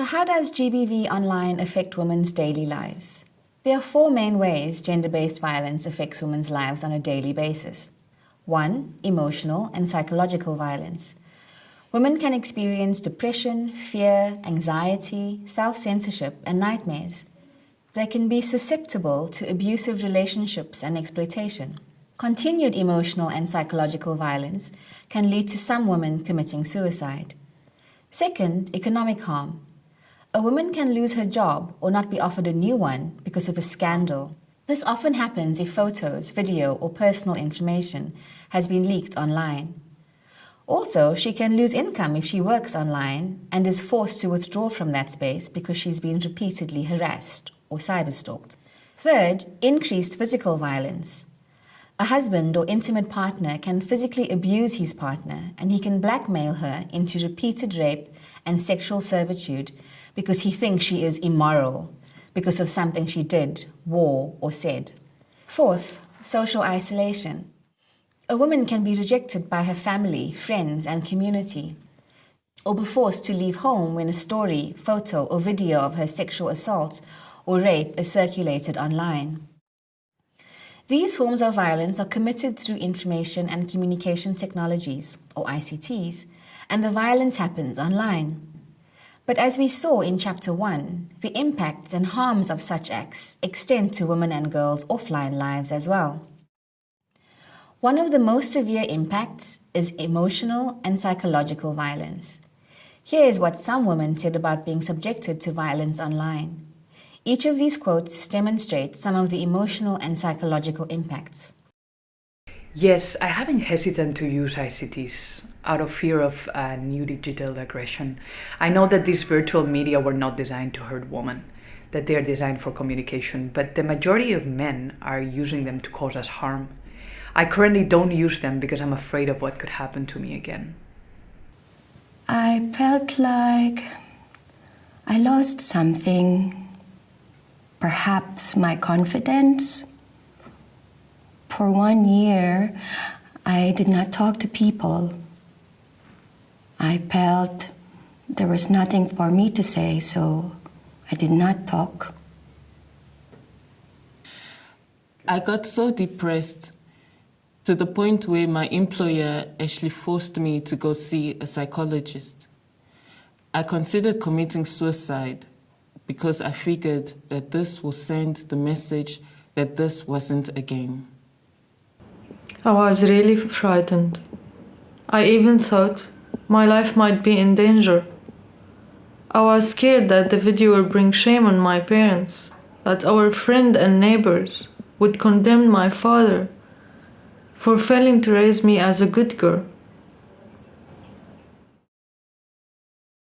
So how does GBV online affect women's daily lives? There are four main ways gender-based violence affects women's lives on a daily basis. One, emotional and psychological violence. Women can experience depression, fear, anxiety, self-censorship and nightmares. They can be susceptible to abusive relationships and exploitation. Continued emotional and psychological violence can lead to some women committing suicide. Second, economic harm. A woman can lose her job or not be offered a new one because of a scandal. This often happens if photos, video or personal information has been leaked online. Also, she can lose income if she works online and is forced to withdraw from that space because she's been repeatedly harassed or cyberstalked. Third, increased physical violence. A husband or intimate partner can physically abuse his partner and he can blackmail her into repeated rape and sexual servitude because he thinks she is immoral because of something she did, wore, or said. Fourth, social isolation. A woman can be rejected by her family, friends, and community, or be forced to leave home when a story, photo, or video of her sexual assault or rape is circulated online. These forms of violence are committed through information and communication technologies, or ICTs, and the violence happens online. But as we saw in Chapter 1, the impacts and harms of such acts extend to women and girls' offline lives as well. One of the most severe impacts is emotional and psychological violence. Here is what some women said about being subjected to violence online. Each of these quotes demonstrates some of the emotional and psychological impacts. Yes, I have been hesitant to use ICTs out of fear of uh, new digital aggression. I know that these virtual media were not designed to hurt women, that they are designed for communication, but the majority of men are using them to cause us harm. I currently don't use them because I'm afraid of what could happen to me again. I felt like I lost something, perhaps my confidence. For one year, I did not talk to people. I felt there was nothing for me to say, so I did not talk. I got so depressed to the point where my employer actually forced me to go see a psychologist. I considered committing suicide because I figured that this will send the message that this wasn't a game. I was really frightened. I even thought my life might be in danger. I was scared that the video would bring shame on my parents, that our friend and neighbors would condemn my father for failing to raise me as a good girl.